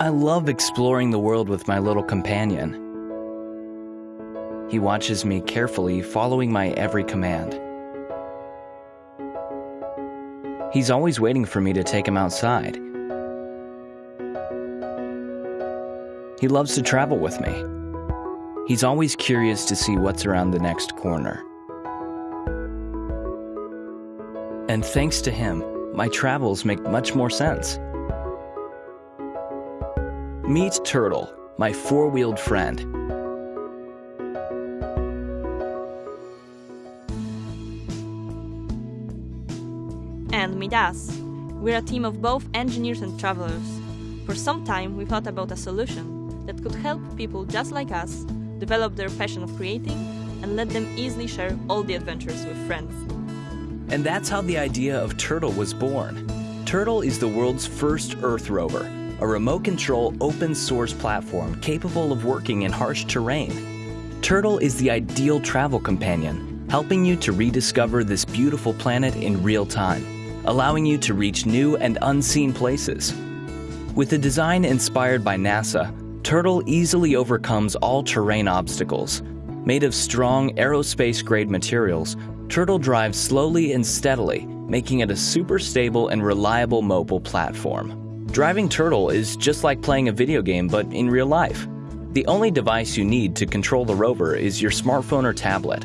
I love exploring the world with my little companion. He watches me carefully, following my every command. He's always waiting for me to take him outside. He loves to travel with me. He's always curious to see what's around the next corner. And thanks to him, my travels make much more sense. Meet Turtle, my four-wheeled friend. And meet us. We're a team of both engineers and travelers. For some time, we thought about a solution that could help people just like us develop their passion of creating and let them easily share all the adventures with friends. And that's how the idea of Turtle was born. Turtle is the world's first Earth rover, a remote control open source platform capable of working in harsh terrain. Turtle is the ideal travel companion, helping you to rediscover this beautiful planet in real time, allowing you to reach new and unseen places. With a design inspired by NASA, Turtle easily overcomes all terrain obstacles. Made of strong aerospace grade materials, Turtle drives slowly and steadily, making it a super stable and reliable mobile platform. Driving Turtle is just like playing a video game, but in real life. The only device you need to control the rover is your smartphone or tablet.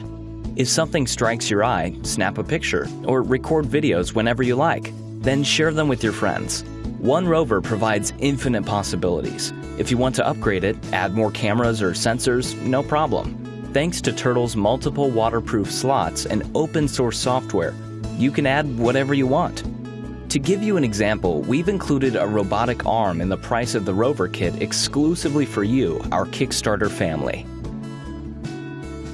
If something strikes your eye, snap a picture or record videos whenever you like, then share them with your friends. One rover provides infinite possibilities. If you want to upgrade it, add more cameras or sensors, no problem. Thanks to Turtle's multiple waterproof slots and open source software, you can add whatever you want. To give you an example, we've included a robotic arm in the price of the rover kit exclusively for you, our Kickstarter family.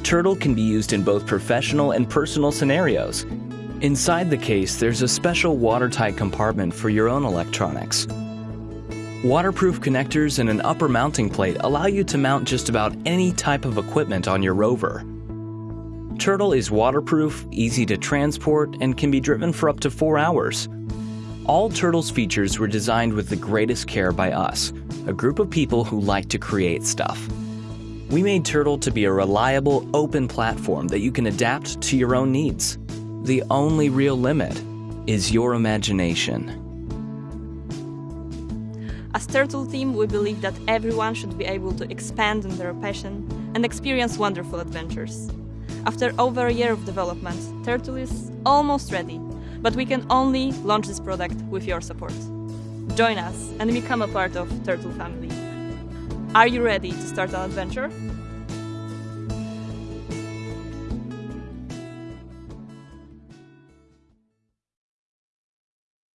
Turtle can be used in both professional and personal scenarios. Inside the case, there's a special watertight compartment for your own electronics. Waterproof connectors and an upper mounting plate allow you to mount just about any type of equipment on your rover. Turtle is waterproof, easy to transport, and can be driven for up to four hours. All Turtle's features were designed with the greatest care by us, a group of people who like to create stuff. We made Turtle to be a reliable, open platform that you can adapt to your own needs. The only real limit is your imagination. As Turtle Team, we believe that everyone should be able to expand on their passion and experience wonderful adventures. After over a year of development, Turtle is almost ready, but we can only launch this product with your support. Join us and become a part of Turtle family. Are you ready to start an adventure?